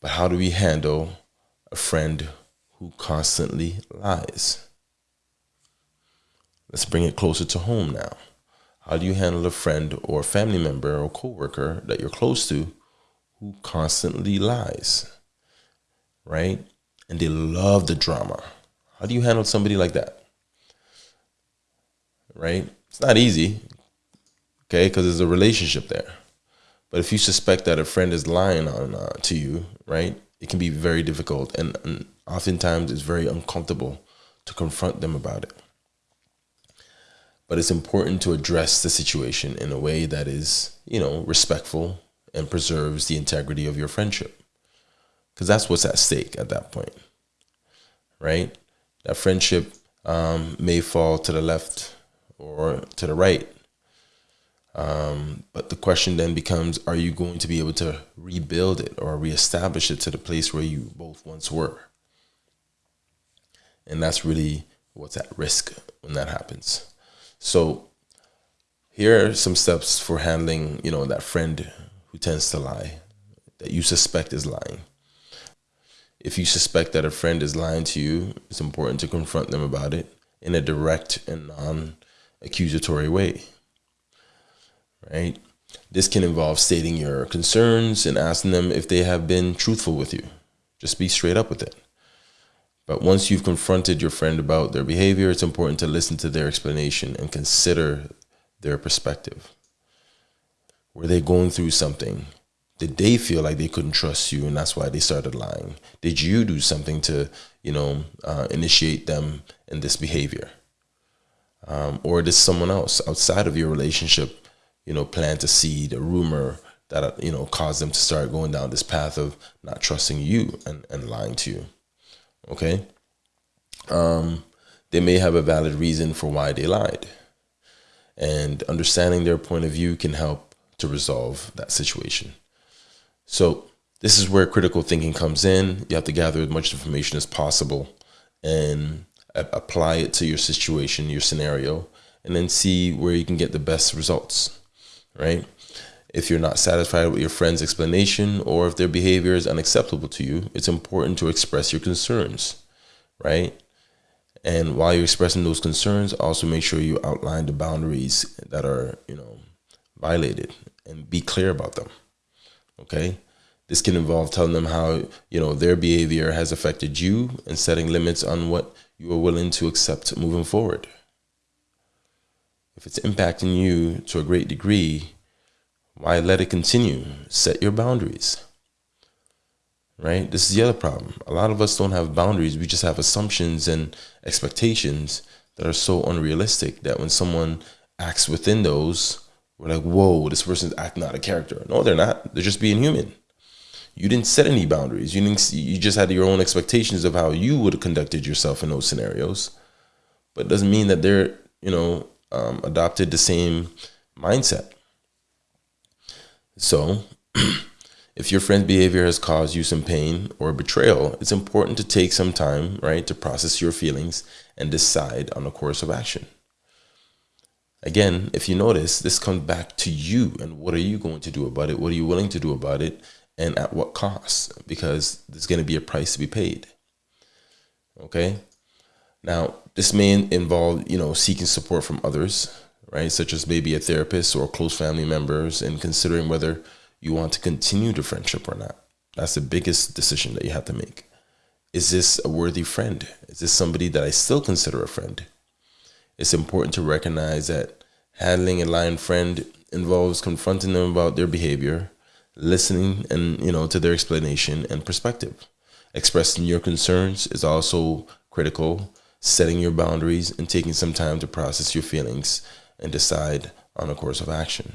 But how do we handle a friend who constantly lies? Let's bring it closer to home now. How do you handle a friend or family member or coworker that you're close to who constantly lies? Right? And they love the drama. How do you handle somebody like that? Right? It's not easy. Okay, because there's a relationship there. But if you suspect that a friend is lying on uh, to you, right, it can be very difficult, and, and oftentimes it's very uncomfortable to confront them about it. But it's important to address the situation in a way that is, you know, respectful and preserves the integrity of your friendship. Because that's what's at stake at that point, right? That friendship um, may fall to the left or to the right um, but the question then becomes are you going to be able to rebuild it or reestablish it to the place where you both once were? And that's really what's at risk when that happens. So here are some steps for handling, you know, that friend who tends to lie that you suspect is lying. If you suspect that a friend is lying to you, it's important to confront them about it in a direct and non accusatory way right? This can involve stating your concerns and asking them if they have been truthful with you. Just be straight up with it. But once you've confronted your friend about their behavior, it's important to listen to their explanation and consider their perspective. Were they going through something? Did they feel like they couldn't trust you and that's why they started lying? Did you do something to, you know, uh, initiate them in this behavior? Um, or did someone else outside of your relationship you know, plant a seed, a rumor that, you know, caused them to start going down this path of not trusting you and, and lying to you. Okay. Um, they may have a valid reason for why they lied. And understanding their point of view can help to resolve that situation. So this is where critical thinking comes in. You have to gather as much information as possible and apply it to your situation, your scenario, and then see where you can get the best results right? If you're not satisfied with your friend's explanation or if their behavior is unacceptable to you, it's important to express your concerns, right? And while you're expressing those concerns, also make sure you outline the boundaries that are, you know, violated and be clear about them. Okay? This can involve telling them how, you know, their behavior has affected you and setting limits on what you are willing to accept moving forward if it's impacting you to a great degree, why let it continue? Set your boundaries. Right? This is the other problem. A lot of us don't have boundaries. We just have assumptions and expectations that are so unrealistic that when someone acts within those, we're like, whoa, this person's acting out of character. No, they're not. They're just being human. You didn't set any boundaries. You didn't. You just had your own expectations of how you would have conducted yourself in those scenarios. But it doesn't mean that they're, you know, um, adopted the same mindset. So, if your friend's behavior has caused you some pain or betrayal, it's important to take some time, right, to process your feelings and decide on a course of action. Again, if you notice, this comes back to you and what are you going to do about it? What are you willing to do about it? And at what cost? Because there's going to be a price to be paid. Okay. Now, this may involve, you know, seeking support from others, right? Such as maybe a therapist or close family members and considering whether you want to continue the friendship or not. That's the biggest decision that you have to make. Is this a worthy friend? Is this somebody that I still consider a friend? It's important to recognize that handling a lying friend involves confronting them about their behavior, listening and you know to their explanation and perspective. Expressing your concerns is also critical setting your boundaries and taking some time to process your feelings and decide on a course of action.